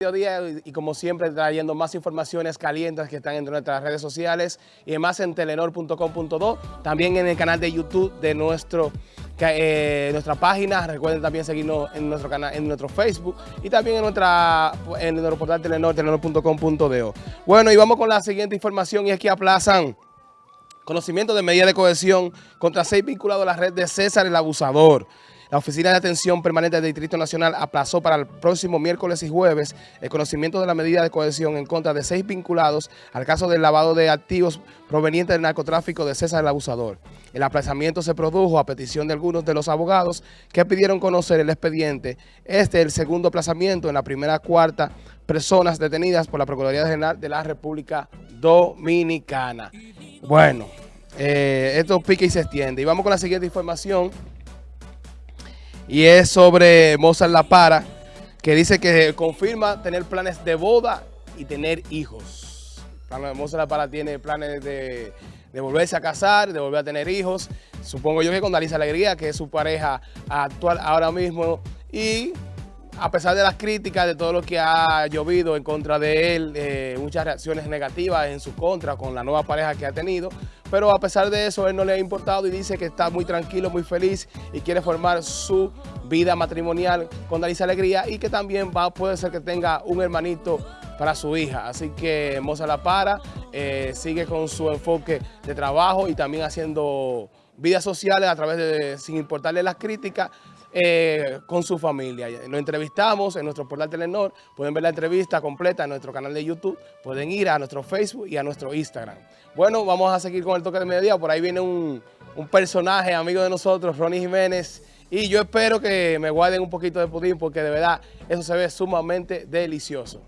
Día y como siempre trayendo más informaciones calientes que están en nuestras redes sociales y más en telenor.com.do, también en el canal de YouTube de nuestro, eh, nuestra página, recuerden también seguirnos en nuestro canal, en nuestro Facebook y también en nuestra en nuestro portal Telenor, telenor.com.do. Bueno, y vamos con la siguiente información y es que aplazan conocimiento de medida de cohesión contra seis vinculados a la red de César el Abusador. La Oficina de Atención Permanente del Distrito Nacional aplazó para el próximo miércoles y jueves el conocimiento de la medida de cohesión en contra de seis vinculados al caso del lavado de activos proveniente del narcotráfico de César el Abusador. El aplazamiento se produjo a petición de algunos de los abogados que pidieron conocer el expediente. Este es el segundo aplazamiento en la primera cuarta personas detenidas por la Procuraduría General de la República Dominicana. Bueno, eh, esto pica y se extiende. Y vamos con la siguiente información y es sobre Mozart La Para, que dice que confirma tener planes de boda y tener hijos. Mozart La Para tiene planes de, volverse a casar, de volver a tener hijos. Supongo yo que con Dalisa Alegría, que es su pareja actual ahora mismo, y a pesar de las críticas, de todo lo que ha llovido en contra de él, eh, muchas reacciones negativas en su contra con la nueva pareja que ha tenido, pero a pesar de eso, él no le ha importado y dice que está muy tranquilo, muy feliz y quiere formar su vida matrimonial con Dalisa Alegría y que también va, puede ser que tenga un hermanito para su hija. Así que Moza La Para eh, sigue con su enfoque de trabajo y también haciendo vidas sociales a través de, sin importarle las críticas, eh, con su familia. Lo entrevistamos en nuestro portal Telenor, pueden ver la entrevista completa en nuestro canal de YouTube, pueden ir a nuestro Facebook y a nuestro Instagram. Bueno, vamos a seguir con el toque de mediodía, por ahí viene un, un personaje amigo de nosotros, Ronnie Jiménez, y yo espero que me guarden un poquito de pudín porque de verdad eso se ve sumamente delicioso.